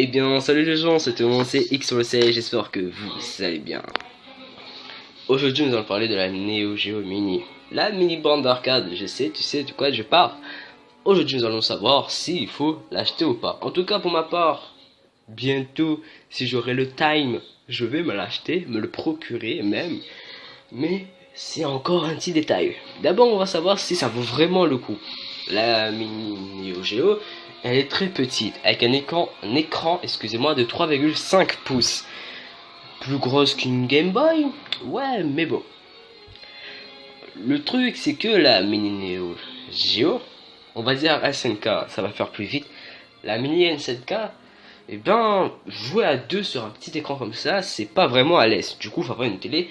Eh bien, salut les gens, c'est mon X sur le C, j'espère que vous allez bien. Aujourd'hui, nous allons parler de la Neo Geo Mini. La mini bande d'arcade, je sais, tu sais de quoi je parle. Aujourd'hui, nous allons savoir s'il faut l'acheter ou pas. En tout cas, pour ma part, bientôt, si j'aurai le time, je vais me l'acheter, me le procurer même. Mais c'est encore un petit détail. D'abord, on va savoir si ça vaut vraiment le coup. La mini Neo Geo, elle est très petite, avec un écran, excusez-moi, de 3,5 pouces. Plus grosse qu'une Game Boy? Ouais, mais bon. Le truc, c'est que la mini Neo Geo, on va dire SNK, ça va faire plus vite. La mini SNK, et eh ben, jouer à deux sur un petit écran comme ça, c'est pas vraiment à l'aise. Du coup, il faut avoir une télé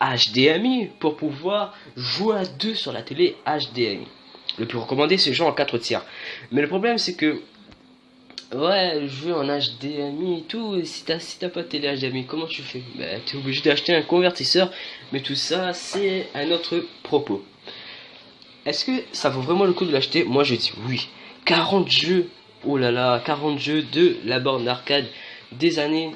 HDMI pour pouvoir jouer à deux sur la télé HDMI. Le plus recommandé, c'est jouer en 4 tiers. Mais le problème, c'est que Ouais, jouer en HDMI et tout, si t'as si pas de télé HDMI, comment tu fais? Bah t'es obligé d'acheter un convertisseur, mais tout ça c'est un autre propos. Est-ce que ça vaut vraiment le coup de l'acheter? Moi je dis oui. 40 jeux, oh là là, 40 jeux de la borne d'arcade des années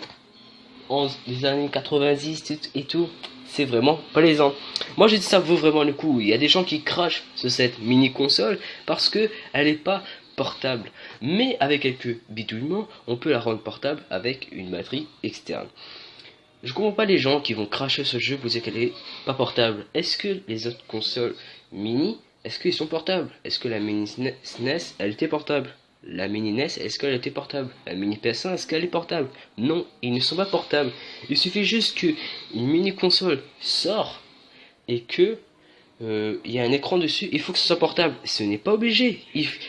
11, des années 90 et tout, c'est vraiment plaisant. Moi je dis ça vaut vraiment le coup. Il y a des gens qui crachent sur cette mini console parce que elle est pas portable. Mais avec quelques bidouillements, on peut la rendre portable avec une batterie externe. Je comprends pas les gens qui vont cracher ce jeu pour dire qu'elle est pas portable. Est-ce que les autres consoles mini, est-ce qu'ils sont portables? Est-ce que la mini SNES, elle était portable? La mini NES, est-ce qu'elle était portable? La mini PS1, est-ce qu'elle est portable? Non, ils ne sont pas portables. Il suffit juste que une mini console sort et que euh, il y a un écran dessus, il faut que ce soit portable. Ce n'est pas obligé.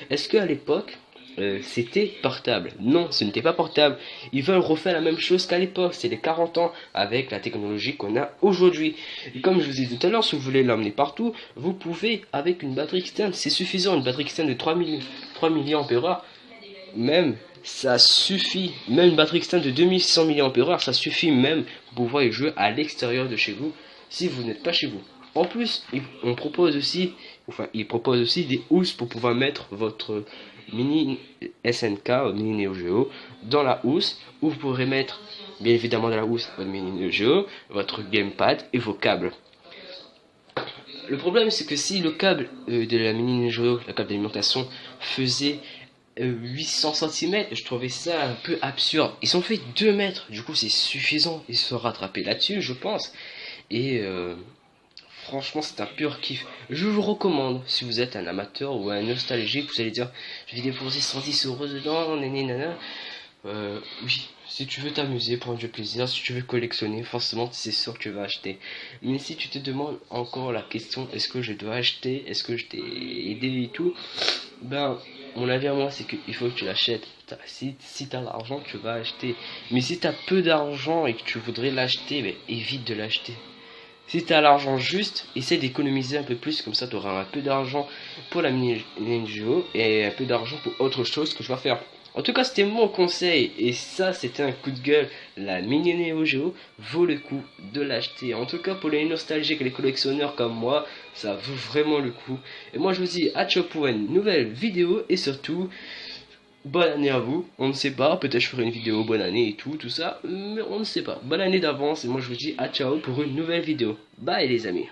Est-ce qu'à l'époque, euh, c'était portable Non, ce n'était pas portable. Ils veulent refaire la même chose qu'à l'époque. C'est les 40 ans avec la technologie qu'on a aujourd'hui. Et comme je vous ai dit tout à l'heure, si vous voulez l'emmener partout, vous pouvez avec une batterie externe. C'est suffisant, une batterie externe de 3, 3 mAh. Même, ça suffit. Même une batterie externe de 2600 mAh, ça suffit même pour pouvoir jouer à l'extérieur de chez vous si vous n'êtes pas chez vous. En plus, on propose propose aussi des housses pour pouvoir mettre votre mini SNK, mini Neo Geo, dans la housse, où vous pourrez mettre, bien évidemment, dans la housse, votre mini Neo Geo, votre gamepad et vos câbles. Le problème, c'est que si le câble euh, de la mini Neo Geo, la câble d'alimentation, faisait 800 euh, cm, je trouvais ça un peu absurde. Ils ont fait 2 mètres, du coup c'est suffisant, ils se rattraper là-dessus, je pense. Et euh, Franchement, c'est un pur kiff. Je vous recommande, si vous êtes un amateur ou un nostalgique, vous allez dire, je vais déposer 110 euros dedans, nana. Euh, oui, si tu veux t'amuser, prendre du plaisir, si tu veux collectionner, forcément, c'est sûr que tu vas acheter. Mais si tu te demandes encore la question, est-ce que je dois acheter, est-ce que je t'ai aidé et tout, ben, mon avis à moi, c'est qu'il faut que tu l'achètes. Si, si tu as l'argent, tu vas acheter. Mais si tu as peu d'argent et que tu voudrais l'acheter, ben, évite de l'acheter. Si tu l'argent juste, essaie d'économiser un peu plus, comme ça tu auras un peu d'argent pour la mini NGO et un peu d'argent pour autre chose que je vais faire. En tout cas, c'était mon conseil et ça, c'était un coup de gueule. La mini Neo Geo vaut le coup de l'acheter. En tout cas, pour les nostalgiques et les collectionneurs comme moi, ça vaut vraiment le coup. Et moi, je vous dis à ciao pour une nouvelle vidéo et surtout, bonne année à vous. On ne sait pas, peut-être je ferai une vidéo bonne année et tout, tout ça, mais on ne sait pas. Bonne année d'avance et moi je vous dis à ciao pour une nouvelle vidéo. Bye les amis.